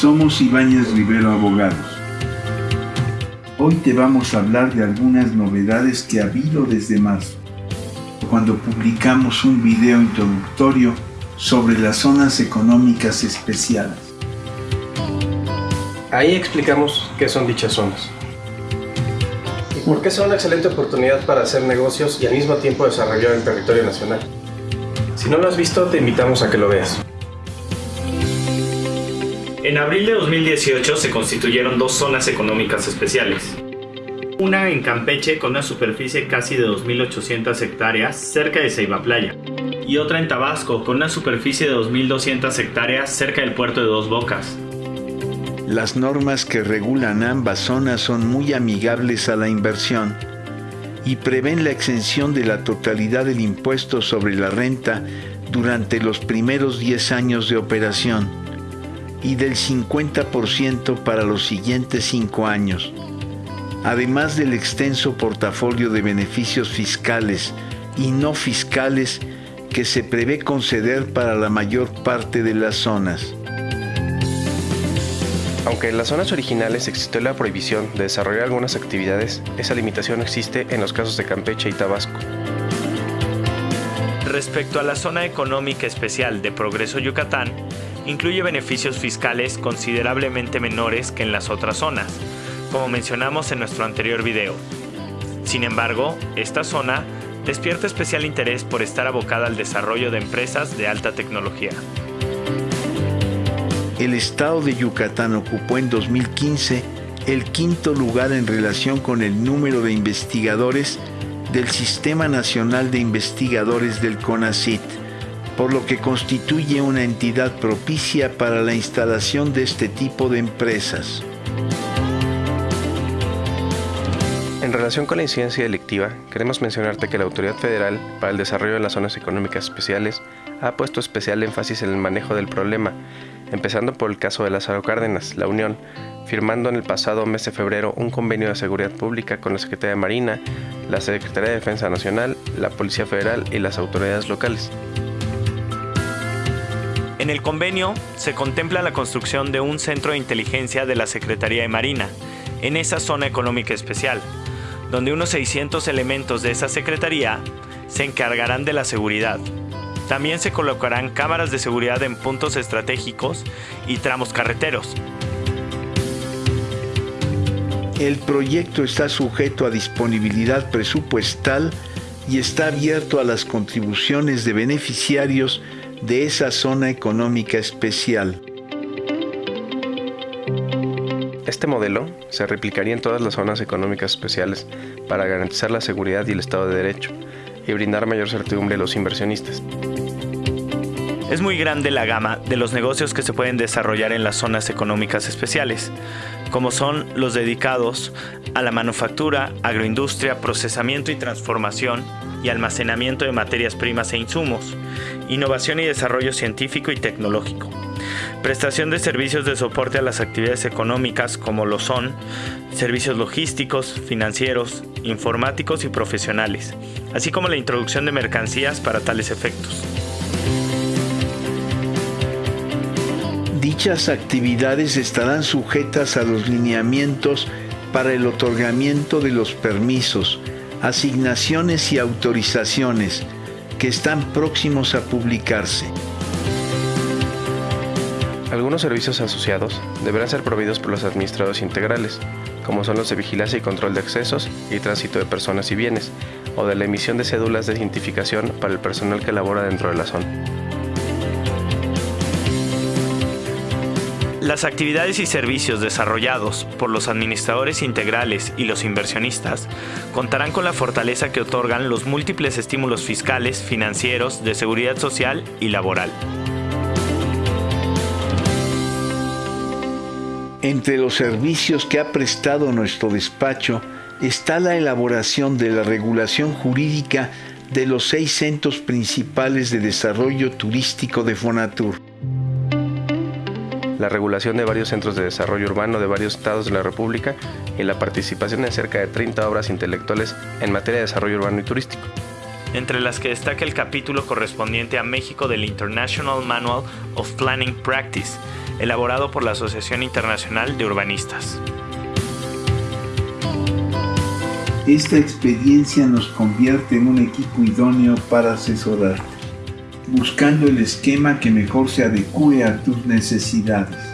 Somos Ibáñez Rivero Abogados. Hoy te vamos a hablar de algunas novedades que ha habido desde marzo, cuando publicamos un video introductorio sobre las zonas económicas especiales. Ahí explicamos qué son dichas zonas. Y por qué son una excelente oportunidad para hacer negocios y al mismo tiempo desarrollar el territorio nacional. Si no lo has visto, te invitamos a que lo veas. En abril de 2018 se constituyeron dos zonas económicas especiales. Una en Campeche con una superficie casi de 2.800 hectáreas cerca de Ceiba Playa. Y otra en Tabasco con una superficie de 2.200 hectáreas cerca del puerto de Dos Bocas. Las normas que regulan ambas zonas son muy amigables a la inversión y prevén la exención de la totalidad del impuesto sobre la renta durante los primeros 10 años de operación y del 50% para los siguientes 5 años, además del extenso portafolio de beneficios fiscales y no fiscales que se prevé conceder para la mayor parte de las zonas. Aunque en las zonas originales existió la prohibición de desarrollar algunas actividades, esa limitación existe en los casos de Campeche y Tabasco. Respecto a la zona económica especial de Progreso Yucatán, incluye beneficios fiscales considerablemente menores que en las otras zonas, como mencionamos en nuestro anterior video. Sin embargo, esta zona despierta especial interés por estar abocada al desarrollo de empresas de alta tecnología. El estado de Yucatán ocupó en 2015 el quinto lugar en relación con el número de investigadores del Sistema Nacional de Investigadores del CONACIT por lo que constituye una entidad propicia para la instalación de este tipo de empresas. En relación con la incidencia delictiva, queremos mencionarte que la Autoridad Federal para el Desarrollo de las Zonas Económicas Especiales ha puesto especial énfasis en el manejo del problema, empezando por el caso de Lázaro Cárdenas, la Unión, firmando en el pasado mes de febrero un convenio de seguridad pública con la Secretaría de Marina, la Secretaría de Defensa Nacional, la Policía Federal y las autoridades locales. En el convenio se contempla la construcción de un centro de inteligencia de la Secretaría de Marina en esa zona económica especial, donde unos 600 elementos de esa secretaría se encargarán de la seguridad. También se colocarán cámaras de seguridad en puntos estratégicos y tramos carreteros. El proyecto está sujeto a disponibilidad presupuestal y está abierto a las contribuciones de beneficiarios de esa zona económica especial. Este modelo se replicaría en todas las zonas económicas especiales para garantizar la seguridad y el Estado de Derecho y brindar mayor certidumbre a los inversionistas. Es muy grande la gama de los negocios que se pueden desarrollar en las zonas económicas especiales, como son los dedicados a la manufactura, agroindustria, procesamiento y transformación y almacenamiento de materias primas e insumos, innovación y desarrollo científico y tecnológico, prestación de servicios de soporte a las actividades económicas como lo son servicios logísticos, financieros, informáticos y profesionales, así como la introducción de mercancías para tales efectos. Dichas actividades estarán sujetas a los lineamientos para el otorgamiento de los permisos, asignaciones y autorizaciones, que están próximos a publicarse. Algunos servicios asociados deberán ser proveídos por los administradores integrales, como son los de vigilancia y control de accesos y tránsito de personas y bienes, o de la emisión de cédulas de identificación para el personal que labora dentro de la zona. Las actividades y servicios desarrollados por los administradores integrales y los inversionistas contarán con la fortaleza que otorgan los múltiples estímulos fiscales, financieros, de seguridad social y laboral. Entre los servicios que ha prestado nuestro despacho está la elaboración de la regulación jurídica de los seis centros principales de desarrollo turístico de Fonatur la regulación de varios centros de desarrollo urbano de varios estados de la República y la participación en cerca de 30 obras intelectuales en materia de desarrollo urbano y turístico. Entre las que destaca el capítulo correspondiente a México del International Manual of Planning Practice, elaborado por la Asociación Internacional de Urbanistas. Esta experiencia nos convierte en un equipo idóneo para asesorarte, buscando el esquema que mejor se adecue a tus necesidades.